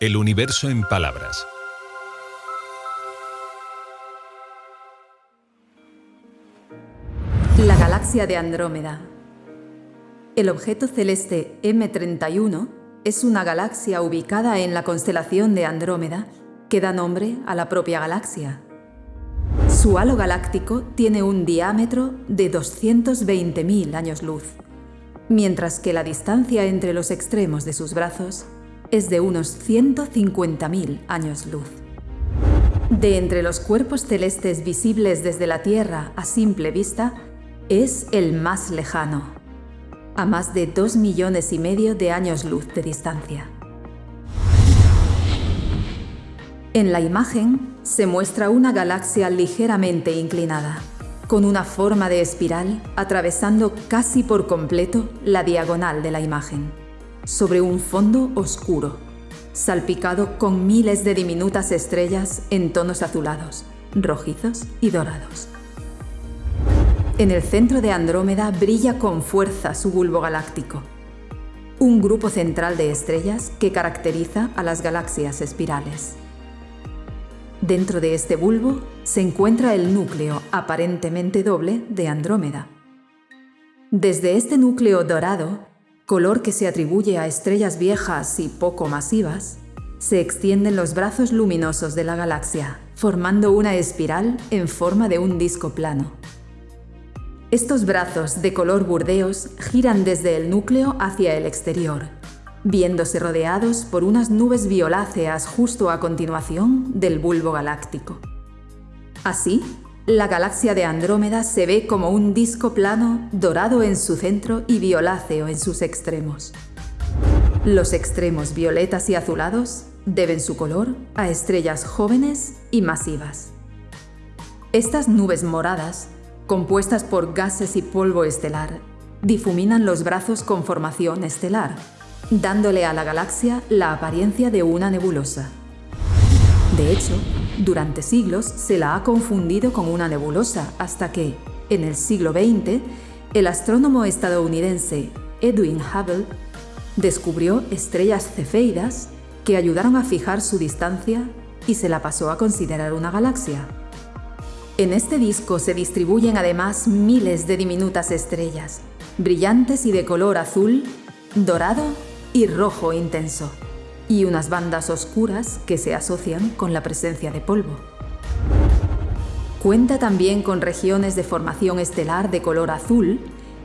El universo en palabras. La galaxia de Andrómeda. El objeto celeste M31 es una galaxia ubicada en la constelación de Andrómeda que da nombre a la propia galaxia. Su halo galáctico tiene un diámetro de 220.000 años luz, mientras que la distancia entre los extremos de sus brazos es de unos 150.000 años luz. De entre los cuerpos celestes visibles desde la Tierra a simple vista, es el más lejano, a más de 2 millones y medio de años luz de distancia. En la imagen se muestra una galaxia ligeramente inclinada, con una forma de espiral atravesando casi por completo la diagonal de la imagen, sobre un fondo oscuro, salpicado con miles de diminutas estrellas en tonos azulados, rojizos y dorados. En el centro de Andrómeda brilla con fuerza su bulbo galáctico, un grupo central de estrellas que caracteriza a las galaxias espirales. Dentro de este bulbo se encuentra el núcleo aparentemente doble de Andrómeda. Desde este núcleo dorado, color que se atribuye a estrellas viejas y poco masivas, se extienden los brazos luminosos de la galaxia, formando una espiral en forma de un disco plano. Estos brazos de color burdeos giran desde el núcleo hacia el exterior, viéndose rodeados por unas nubes violáceas justo a continuación del bulbo galáctico. Así, la galaxia de Andrómeda se ve como un disco plano dorado en su centro y violáceo en sus extremos. Los extremos violetas y azulados deben su color a estrellas jóvenes y masivas. Estas nubes moradas compuestas por gases y polvo estelar, difuminan los brazos con formación estelar, dándole a la galaxia la apariencia de una nebulosa. De hecho, durante siglos se la ha confundido con una nebulosa hasta que, en el siglo XX, el astrónomo estadounidense Edwin Hubble descubrió estrellas cefeidas que ayudaron a fijar su distancia y se la pasó a considerar una galaxia. En este disco se distribuyen además miles de diminutas estrellas, brillantes y de color azul, dorado y rojo intenso, y unas bandas oscuras que se asocian con la presencia de polvo. Cuenta también con regiones de formación estelar de color azul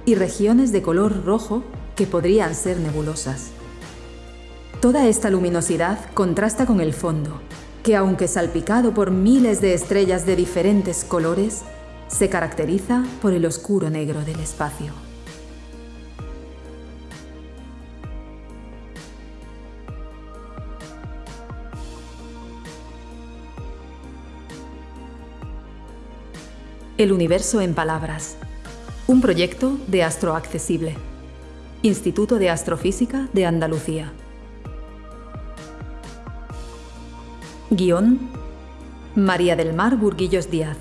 y regiones de color rojo que podrían ser nebulosas. Toda esta luminosidad contrasta con el fondo, que aunque salpicado por miles de estrellas de diferentes colores, se caracteriza por el oscuro negro del espacio. El universo en palabras. Un proyecto de Astroaccesible. Instituto de Astrofísica de Andalucía. Guión María del Mar Burguillos Díaz,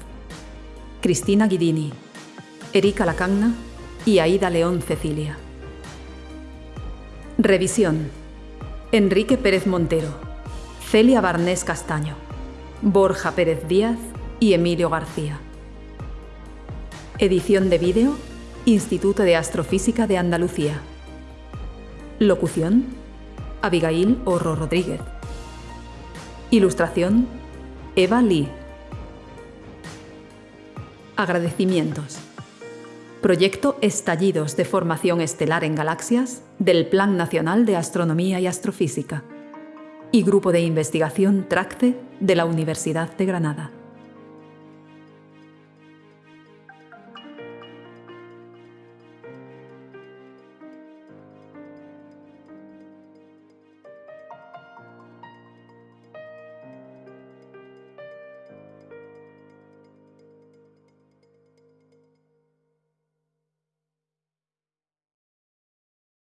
Cristina Guidini, Erika Lacagna y Aida León Cecilia. Revisión Enrique Pérez Montero, Celia Barnés Castaño, Borja Pérez Díaz y Emilio García. Edición de vídeo Instituto de Astrofísica de Andalucía. Locución Abigail Orro Rodríguez. Ilustración Eva Lee. Agradecimientos. Proyecto Estallidos de Formación Estelar en Galaxias del Plan Nacional de Astronomía y Astrofísica y Grupo de Investigación TRACTE de la Universidad de Granada.